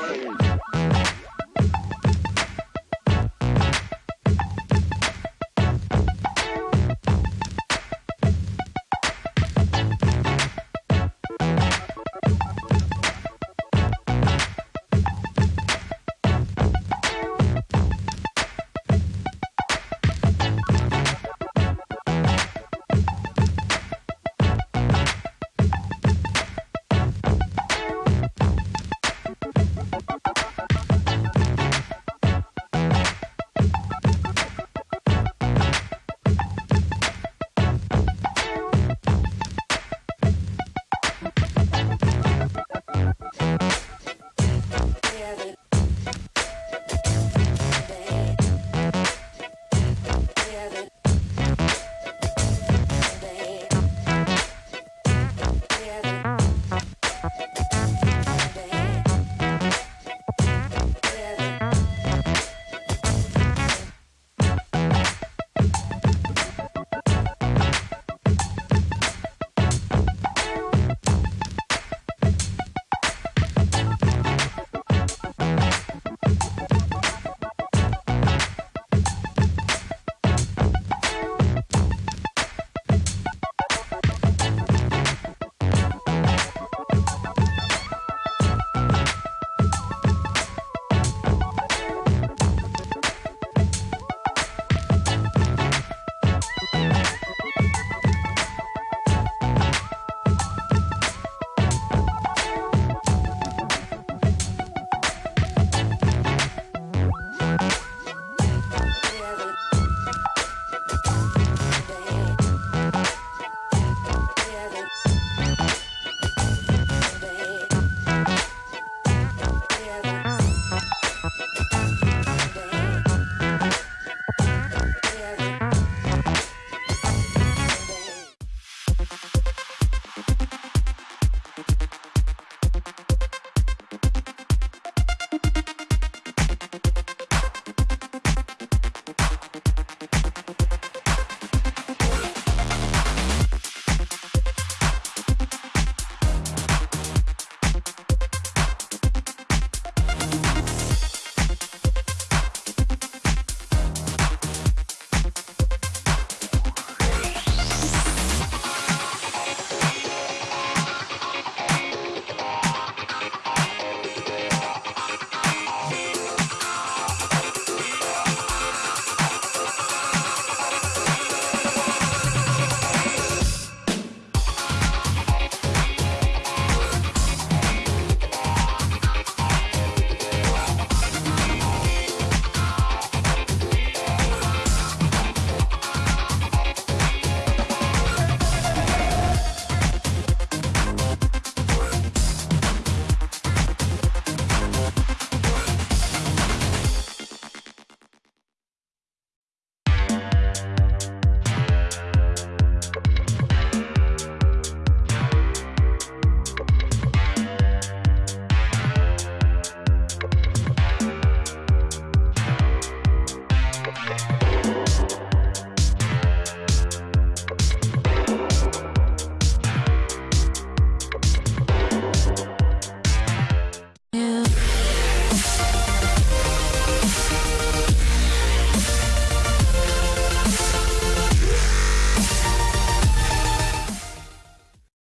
Monday.